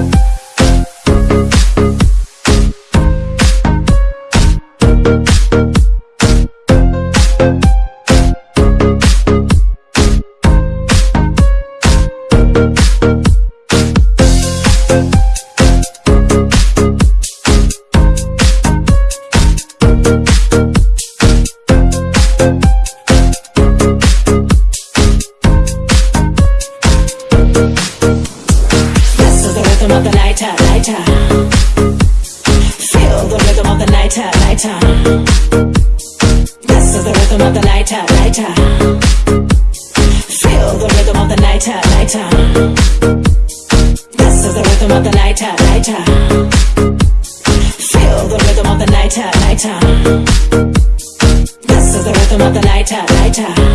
This This is the rhythm of the nighttime, uh, nighttime. Uh. Feel the rhythm of the. This uh, is the rhythm of the. Feel the rhythm of the. This is the rhythm of the.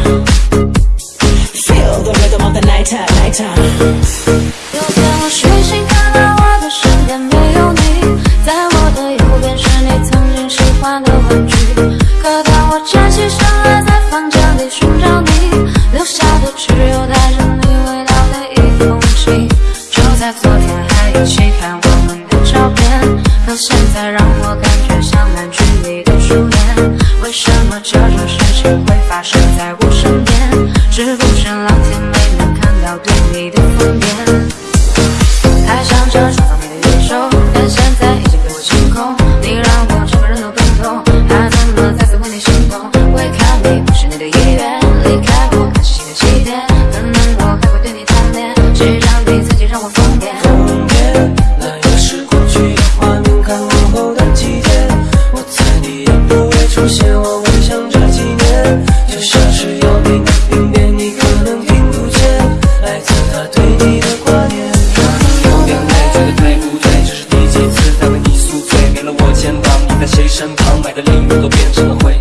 就在昨天还一起看我们的照片，可现在让我感觉像烂剧里的主演。为什么这种事情会发生在我身边？是不是老天没能看到对你的疯癫？出现，我回想这几年，就像是要命的病变，你可能听不见，来自他对你的挂念。可能有点累，觉得对不对？这是第几次在为你宿醉？没了我肩膀，你在谁身旁？买的礼物都变成了灰。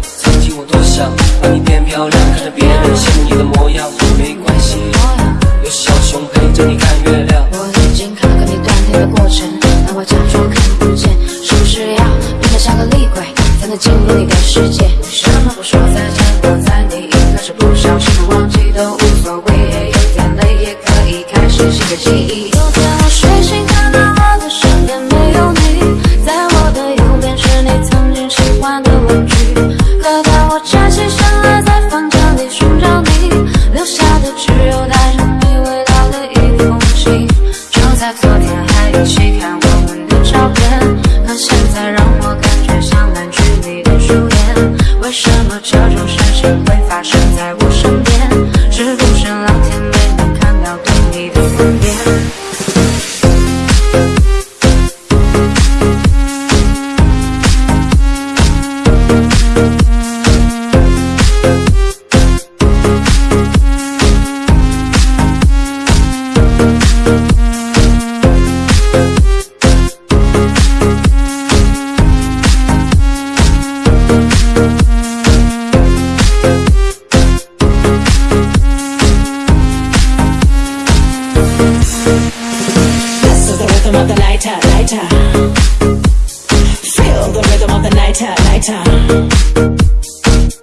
Feel the rhythm of the nighttime, nighttime.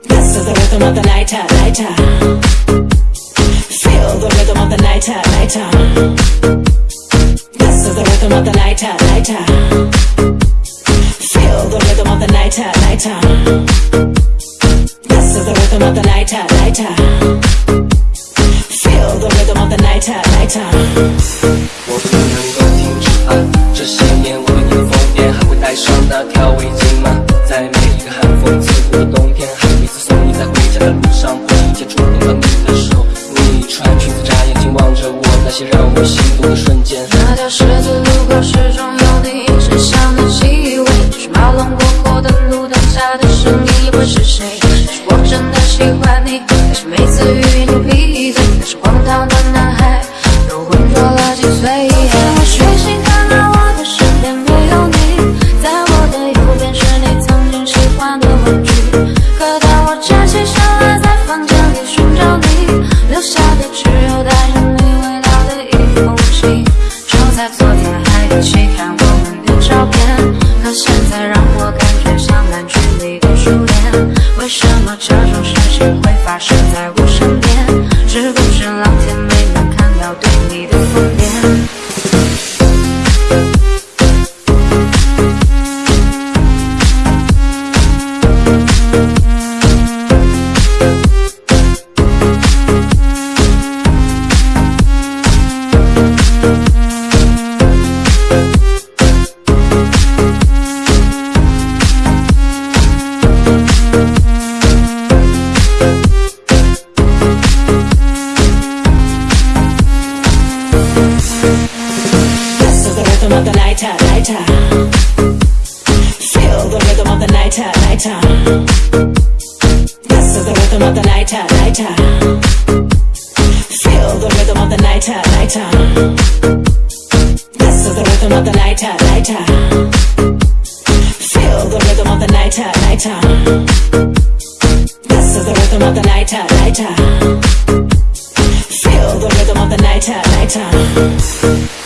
This is the rhythm of the nighttime, nighttime. Feel the rhythm of the nighttime, nighttime. This is the rhythm of the nighttime, nighttime. Feel the rhythm of the nighttime, nighttime. This is the rhythm of the nighttime, nighttime. Feel the rhythm of the nighttime, nighttime. 我不能够停止啊！这些年我为你疯癫，还会 那条围巾吗？在每一个寒风刺骨的冬天，还有每次送你在回家的路上，不经意间触碰到你的手，你穿裙子眨眼睛望着我，那些让我心动的瞬间。那条十字路口始终有你身上的气味，就是马龙过后的路灯下的声音，也会是谁？是我真的喜欢你，还是每次语 Is the rhythm of the nighter, uh, nighter. Uh. Feel the rhythm of the nighter, uh, nighter. This is the rhythm of the nighter, nighter. Feel the rhythm of the nighter, nighter. This is the rhythm of the nighter, nighter. Feel the rhythm of the nighter, nighter.